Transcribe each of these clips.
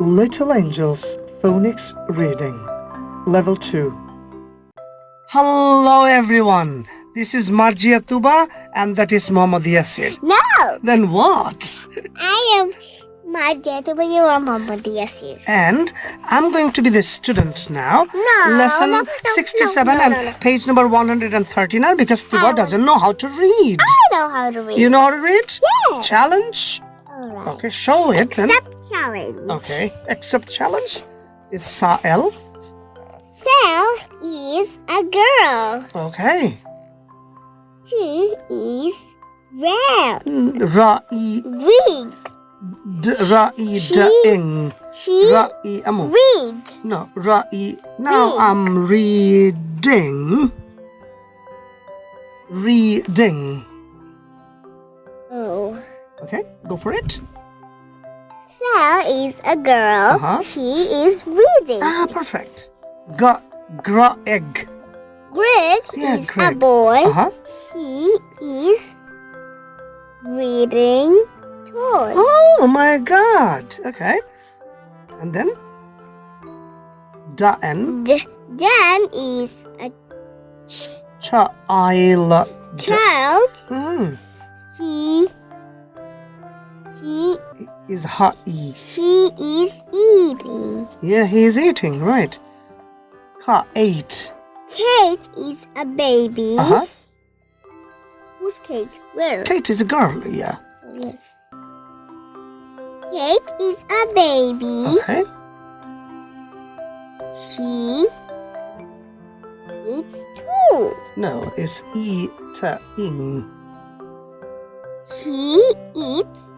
Little Angels Phonics Reading Level 2 Hello everyone. This is Marjia Tuba and that is Mohammad Yasir. No, Then what? I am Marja but you are Muhammad Yasir. And I'm going to be the student now. No, Lesson no, no, 67 no, and page number 139 because Tuba oh. doesn't know how to read. I know how to read. You know how to read? Yeah. Challenge? Alright. Okay, show it then. Accept challenge. Okay, accept challenge is Sa'el. Sa'el is a girl. Okay. She is red. Hmm, ra'i Read. d ra'i She- da'ing. She Ra'i amu. read. No, ra'i. Now Read. I'm reading. Reading. Okay, go for it. Sal is a girl. Uh-huh. She is reading. Ah, perfect. Gra egg. Greg Yeah, is a boy. Uh huh. He is reading toys. Oh my God. Okay. And then Dan. D- Dan is a ch- child. child. Hmm. He he Is ha'i. he is eating. Yeah, he's eating, right. Ha ate. Kate is a baby. Uh huh. Who's Kate? Where? Kate is a girl, yeah. Oh, yes. Kate is a baby. Okay. She eats too. No, it's eating. She eats.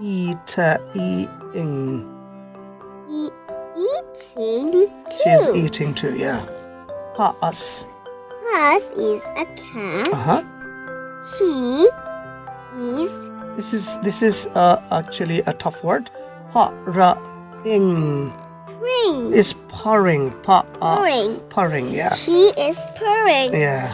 Eating. He eating too. She's eating too, yeah. Us. Us is a cat. Uh huh. She is This is this is uh, actually a tough word. Pa ra ing purring. is purring. Pa uh, Purring. purring. Yeah. She is purring. Yeah.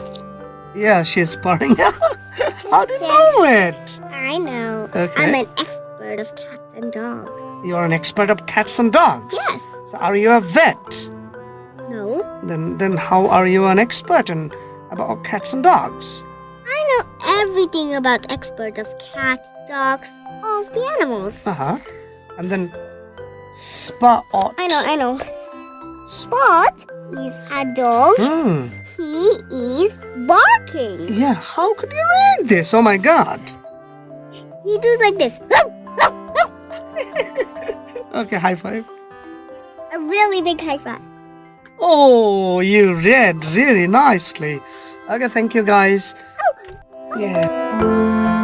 Yeah, she's purring. How do you know it? I know. Okay. I'm an expert of cats and dogs. You're an expert of cats and dogs. Yes. So are you a vet? No. Then then how are you an expert in about cats and dogs? I know everything about expert of cats, dogs, all of the animals. Uh huh. And then spot. I know, I know. Spot is a dog. Hmm. He is barking. Yeah. How could you read this? Oh my God. He does like this. Okay. High five. A really big high five. Oh, you read really nicely. Okay. Thank you, guys. Oh. Yeah.